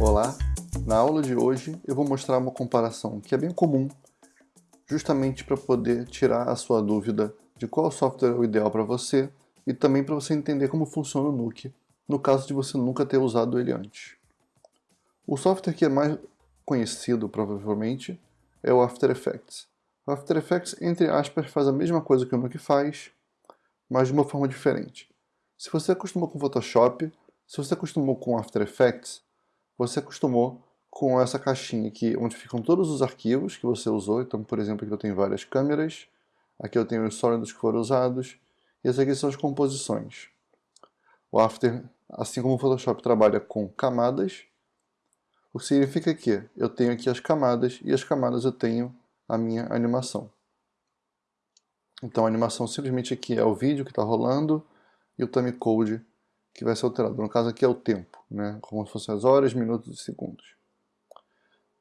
Olá, na aula de hoje eu vou mostrar uma comparação que é bem comum, justamente para poder tirar a sua dúvida de qual software é o ideal para você e também para você entender como funciona o Nuke, no caso de você nunca ter usado ele antes. O software que é mais conhecido, provavelmente, é o After Effects. O After Effects, entre aspas, faz a mesma coisa que o Nuke faz, mas de uma forma diferente. Se você acostumou com Photoshop, se você acostumou com After Effects, você acostumou com essa caixinha aqui, onde ficam todos os arquivos que você usou. Então, por exemplo, aqui eu tenho várias câmeras, aqui eu tenho os sólidos que foram usados, e essas aqui são as composições. O After, assim como o Photoshop trabalha com camadas, o que significa que eu tenho aqui as camadas, e as camadas eu tenho a minha animação. Então a animação simplesmente aqui é o vídeo que está rolando, e o timecode que vai ser alterado. No caso aqui é o tempo, né? como se fossem as horas, minutos e segundos.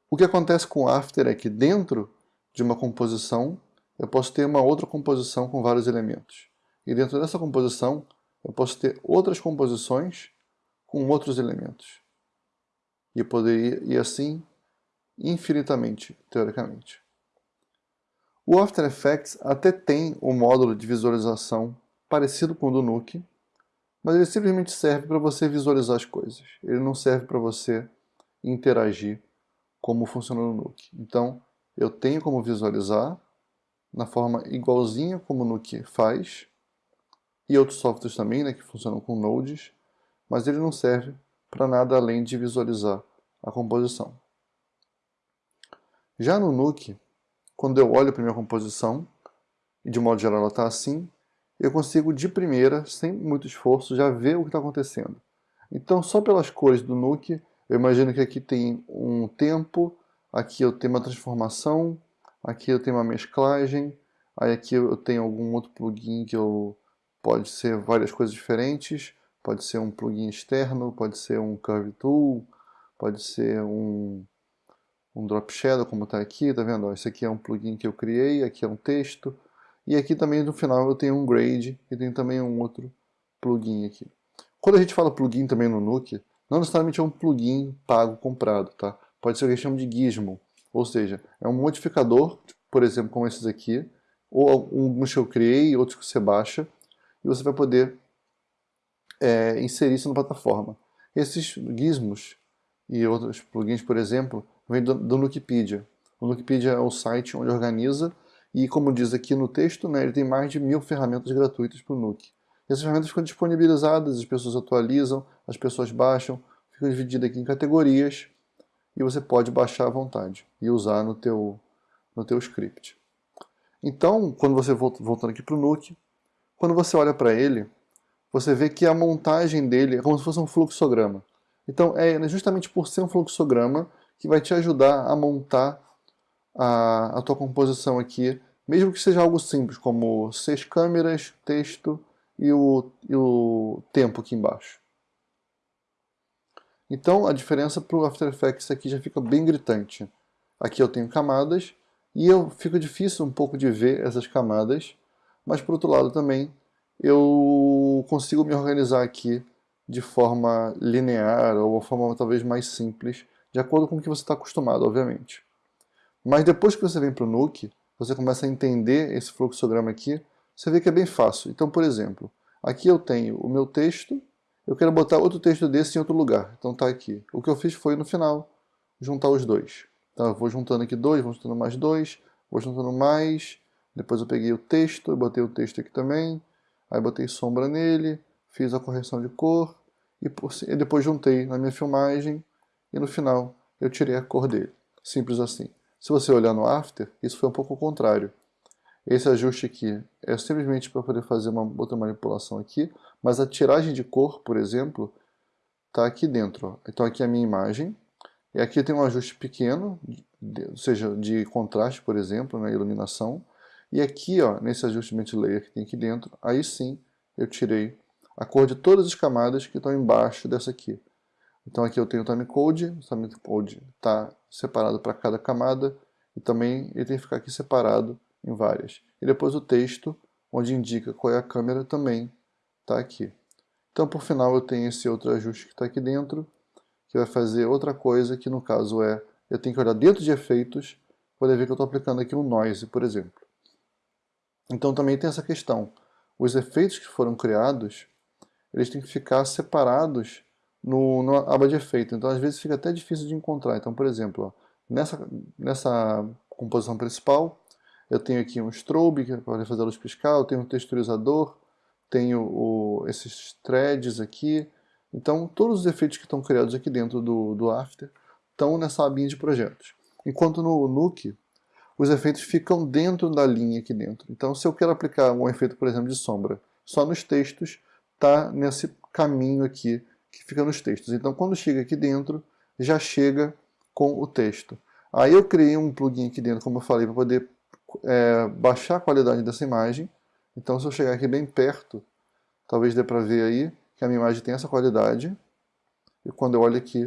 O que acontece com o After é que dentro de uma composição eu posso ter uma outra composição com vários elementos. E dentro dessa composição eu posso ter outras composições com outros elementos. E poderia ir assim infinitamente, teoricamente. O After Effects até tem um módulo de visualização parecido com o do Nuke, mas ele simplesmente serve para você visualizar as coisas. Ele não serve para você interagir como funciona no Nuke. Então, eu tenho como visualizar na forma igualzinha como o Nuke faz, e outros softwares também, né, que funcionam com nodes, mas ele não serve para nada além de visualizar a composição. Já no Nuke, quando eu olho para a minha composição, e de modo geral ela está assim, eu consigo de primeira, sem muito esforço, já ver o que está acontecendo. Então, só pelas cores do Nuke, eu imagino que aqui tem um tempo, aqui eu tenho uma transformação, aqui eu tenho uma mesclagem, aí aqui eu tenho algum outro plugin que eu pode ser várias coisas diferentes, pode ser um plugin externo, pode ser um Curve Tool, pode ser um, um Drop Shadow, como está aqui, tá vendo? Esse aqui é um plugin que eu criei, aqui é um texto, e aqui também no final eu tenho um grade e tenho também um outro plugin aqui. Quando a gente fala plugin também no Nuke, não necessariamente é um plugin pago comprado, tá? Pode ser o que chama de gizmo, ou seja, é um modificador, por exemplo, como esses aqui, ou alguns que eu criei, outros que você baixa, e você vai poder é, inserir isso na plataforma. Esses gizmos e outros plugins, por exemplo, vêm do, do Nukepedia. O Nukepedia é o site onde organiza e como diz aqui no texto, né, ele tem mais de mil ferramentas gratuitas para o Nuke. E essas ferramentas ficam disponibilizadas, as pessoas atualizam, as pessoas baixam, ficam divididas aqui em categorias e você pode baixar à vontade e usar no teu, no teu script. Então, quando você voltando aqui para o Nuke, quando você olha para ele, você vê que a montagem dele é como se fosse um fluxograma. Então, é justamente por ser um fluxograma que vai te ajudar a montar a, a tua composição aqui mesmo que seja algo simples, como seis câmeras, texto e o, e o tempo aqui embaixo. Então a diferença para o After Effects aqui já fica bem gritante. Aqui eu tenho camadas e eu fica difícil um pouco de ver essas camadas, mas por outro lado também eu consigo me organizar aqui de forma linear ou uma forma talvez mais simples, de acordo com o que você está acostumado, obviamente. Mas depois que você vem para o Nuke, você começa a entender esse fluxograma aqui, você vê que é bem fácil. Então, por exemplo, aqui eu tenho o meu texto, eu quero botar outro texto desse em outro lugar. Então está aqui. O que eu fiz foi, no final, juntar os dois. Então eu vou juntando aqui dois, vou juntando mais dois, vou juntando mais, depois eu peguei o texto, eu botei o texto aqui também, aí botei sombra nele, fiz a correção de cor, e depois juntei na minha filmagem, e no final eu tirei a cor dele. Simples assim. Se você olhar no After, isso foi um pouco o contrário. Esse ajuste aqui é simplesmente para poder fazer uma outra manipulação aqui, mas a tiragem de cor, por exemplo, está aqui dentro. Então aqui é a minha imagem, e aqui tem um ajuste pequeno, ou seja, de contraste, por exemplo, na né, iluminação, e aqui, ó, nesse de layer que tem aqui dentro, aí sim eu tirei a cor de todas as camadas que estão embaixo dessa aqui. Então aqui eu tenho o timecode, o timecode está separado para cada camada e também ele tem que ficar aqui separado em várias. E depois o texto, onde indica qual é a câmera, também está aqui. Então por final eu tenho esse outro ajuste que está aqui dentro que vai fazer outra coisa, que no caso é, eu tenho que olhar dentro de efeitos, poder ver que eu estou aplicando aqui um noise, por exemplo. Então também tem essa questão. Os efeitos que foram criados, eles têm que ficar separados no, na aba de efeito. Então às vezes fica até difícil de encontrar. Então, por exemplo, ó, nessa, nessa composição principal, eu tenho aqui um strobe, que é para fazer a luz piscar, eu tenho um texturizador, tenho o, esses threads aqui. Então todos os efeitos que estão criados aqui dentro do, do After estão nessa abinha de projetos. Enquanto no Nuke, os efeitos ficam dentro da linha aqui dentro. Então se eu quero aplicar um efeito, por exemplo, de sombra, só nos textos, está nesse caminho aqui que fica nos textos. Então quando chega aqui dentro, já chega com o texto. Aí eu criei um plugin aqui dentro, como eu falei, para poder é, baixar a qualidade dessa imagem. Então se eu chegar aqui bem perto, talvez dê para ver aí que a minha imagem tem essa qualidade. E quando eu olho aqui,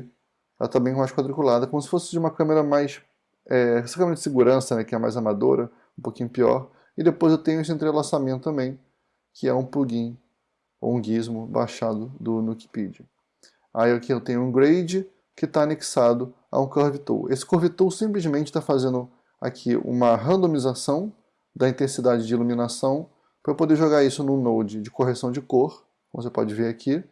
ela está bem mais quadriculada, como se fosse de uma câmera mais... É, essa câmera de segurança, né, que é mais amadora, um pouquinho pior. E depois eu tenho esse entrelaçamento também, que é um plugin ou um gizmo baixado do Nukepedia. Aí aqui eu tenho um grade que está anexado a um Curve Tool. Esse Curve Tool simplesmente está fazendo aqui uma randomização da intensidade de iluminação para eu poder jogar isso no node de correção de cor, como você pode ver aqui,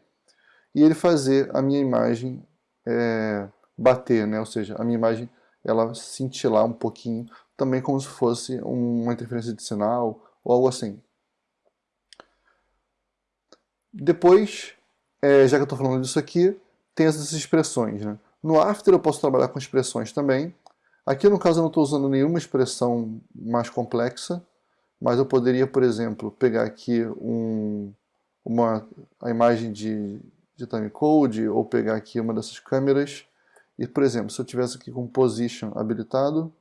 e ele fazer a minha imagem é, bater, né? ou seja, a minha imagem ela cintilar um pouquinho, também como se fosse uma interferência de sinal ou algo assim. Depois, é, já que eu estou falando disso aqui, tem essas expressões. Né? No After eu posso trabalhar com expressões também. Aqui no caso eu não estou usando nenhuma expressão mais complexa, mas eu poderia, por exemplo, pegar aqui um, uma, a imagem de, de timecode, ou pegar aqui uma dessas câmeras, e, por exemplo, se eu tivesse aqui com Position habilitado,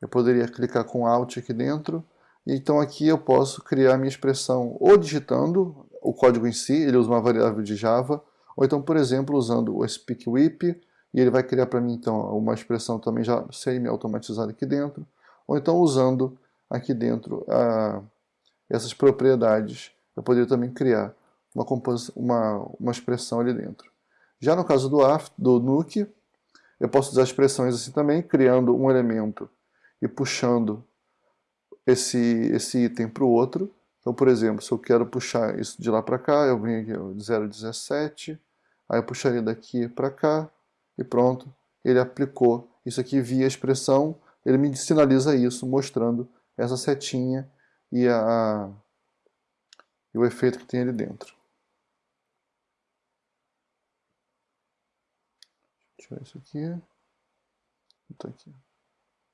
eu poderia clicar com Alt aqui dentro, então aqui eu posso criar minha expressão ou digitando o código em si, ele usa uma variável de Java, ou então, por exemplo, usando o SpeakWhip, e ele vai criar para mim então uma expressão também já semi-automatizada aqui dentro, ou então usando aqui dentro a, essas propriedades, eu poderia também criar uma, uma, uma expressão ali dentro. Já no caso do, do Nuke, eu posso usar expressões assim também, criando um elemento e puxando esse, esse item para o outro, então, por exemplo, se eu quero puxar isso de lá para cá, eu venho aqui 0,17, aí eu puxaria daqui para cá e pronto, ele aplicou isso aqui via expressão, ele me sinaliza isso, mostrando essa setinha e, a, e o efeito que tem ali dentro. Tirar isso aqui. Tá aqui.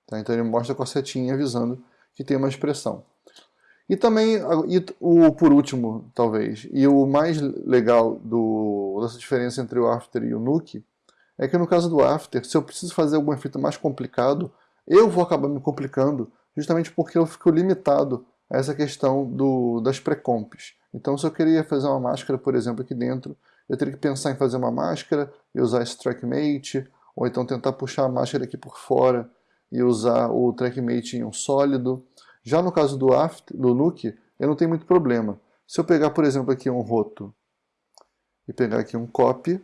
Tá, então ele mostra com a setinha avisando que tem uma expressão. E também, e o, por último, talvez, e o mais legal do, dessa diferença entre o After e o Nuke, é que no caso do After, se eu preciso fazer algum efeito mais complicado, eu vou acabar me complicando, justamente porque eu fico limitado a essa questão do, das pré-comps. Então se eu queria fazer uma máscara, por exemplo, aqui dentro, eu teria que pensar em fazer uma máscara e usar esse TrackMate, ou então tentar puxar a máscara aqui por fora e usar o TrackMate em um sólido, já no caso do, do Nuke, eu não tenho muito problema. Se eu pegar, por exemplo, aqui um roto e pegar aqui um copy,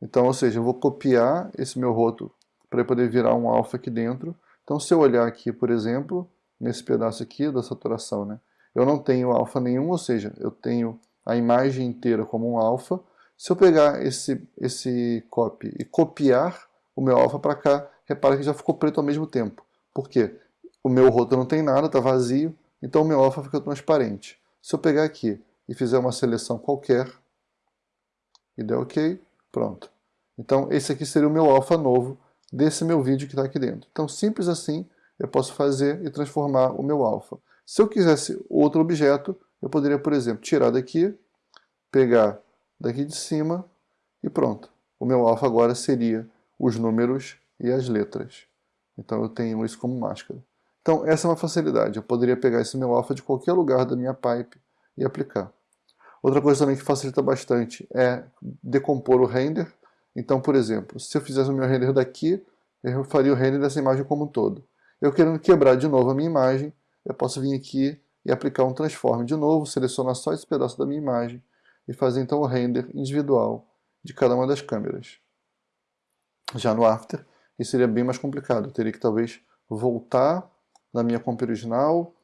então, ou seja, eu vou copiar esse meu roto para poder virar um alfa aqui dentro. Então, se eu olhar aqui, por exemplo, nesse pedaço aqui da saturação, né, eu não tenho alfa nenhum, ou seja, eu tenho a imagem inteira como um alfa. Se eu pegar esse, esse copy e copiar o meu alfa para cá, repara que já ficou preto ao mesmo tempo. Por quê? o meu roto não tem nada, está vazio, então o meu alfa fica transparente. Se eu pegar aqui e fizer uma seleção qualquer, e der OK, pronto. Então esse aqui seria o meu alfa novo desse meu vídeo que está aqui dentro. Então simples assim, eu posso fazer e transformar o meu alfa. Se eu quisesse outro objeto, eu poderia, por exemplo, tirar daqui, pegar daqui de cima e pronto. O meu alfa agora seria os números e as letras. Então eu tenho isso como máscara. Então essa é uma facilidade, eu poderia pegar esse meu alfa de qualquer lugar da minha pipe e aplicar. Outra coisa também que facilita bastante é decompor o render. Então, por exemplo, se eu fizesse o meu render daqui, eu faria o render dessa imagem como um todo. Eu querendo quebrar de novo a minha imagem, eu posso vir aqui e aplicar um transform de novo, selecionar só esse pedaço da minha imagem e fazer então o render individual de cada uma das câmeras. Já no After, isso seria bem mais complicado. Eu teria que talvez voltar na minha comp original,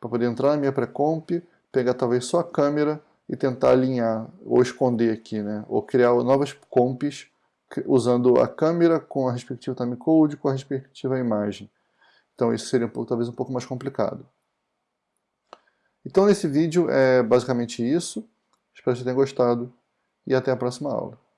para poder entrar na minha pré-comp, pegar talvez só a câmera e tentar alinhar ou esconder aqui, né? ou criar novas comps usando a câmera com a respectiva timecode, com a respectiva imagem. Então isso seria um pouco, talvez um pouco mais complicado. Então nesse vídeo é basicamente isso. Espero que você tenha gostado e até a próxima aula.